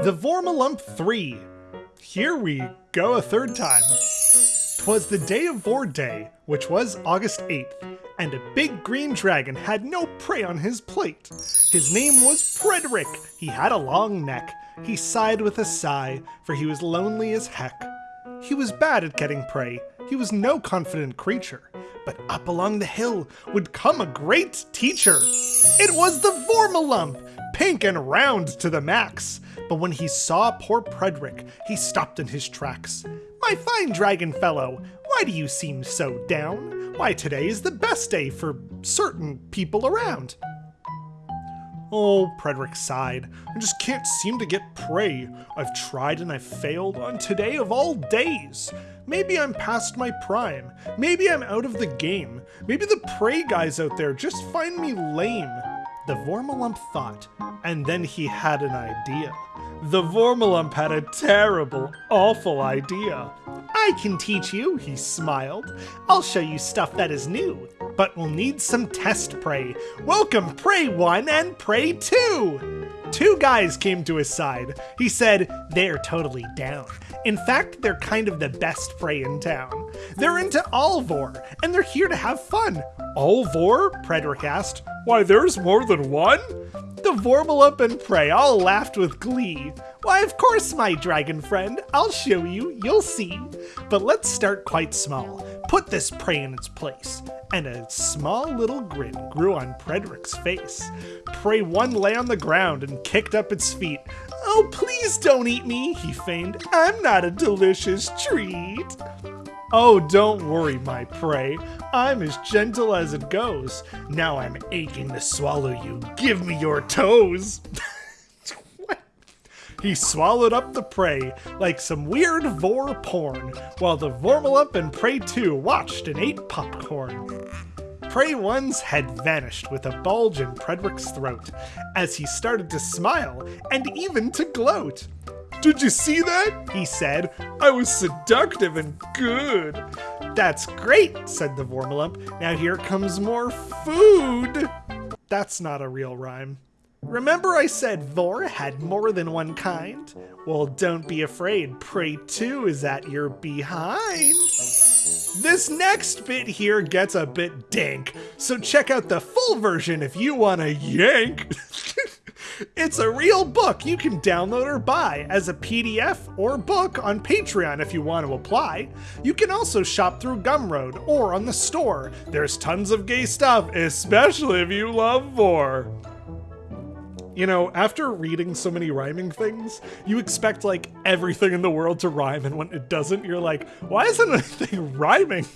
The Vormalump 3. Here we go a third time. Twas the day of Vor Day, which was August 8th, and a big green dragon had no prey on his plate. His name was Frederick. He had a long neck. He sighed with a sigh, for he was lonely as heck. He was bad at getting prey. He was no confident creature. But up along the hill would come a great teacher. It was the Vormalump, and round to the max. But when he saw poor Frederick, he stopped in his tracks. My fine dragon fellow, why do you seem so down? Why, today is the best day for certain people around. Oh, Frederick sighed. I just can't seem to get prey. I've tried and I've failed on today of all days. Maybe I'm past my prime. Maybe I'm out of the game. Maybe the prey guys out there just find me lame. The Vormalump thought, and then he had an idea. The Vormalump had a terrible, awful idea. I can teach you, he smiled. I'll show you stuff that is new, but we'll need some test prey. Welcome Prey 1 and Prey 2! Two guys came to his side. He said, they're totally down. In fact, they're kind of the best prey in town. They're into Alvor, and they're here to have fun. Alvor? Frederick asked. Why, there's more than one? The Vormalump and Prey all laughed with glee. Why, of course, my dragon friend. I'll show you, you'll see. But let's start quite small. Put this prey in its place. And a small little grin grew on Frederick's face. Prey 1 lay on the ground and kicked up its feet. Oh, please don't eat me, he feigned. I'm not a delicious treat. Oh, don't worry, my prey. I'm as gentle as it goes. Now I'm aching to swallow you. Give me your toes. He swallowed up the prey like some weird vor porn, while the Vormalump and Prey 2 watched and ate popcorn. Prey 1's head vanished with a bulge in Frederick's throat as he started to smile and even to gloat. Did you see that? He said. I was seductive and good. That's great, said the Vormalump. Now here comes more food. That's not a real rhyme. Remember I said Vor had more than one kind? Well, don't be afraid, Prey 2 is at your behind. This next bit here gets a bit dank, so check out the full version if you want to yank. it's a real book you can download or buy as a PDF or book on Patreon if you want to apply. You can also shop through Gumroad or on the store. There's tons of gay stuff, especially if you love Vor you know, after reading so many rhyming things, you expect like everything in the world to rhyme, and when it doesn't, you're like, why isn't anything rhyming?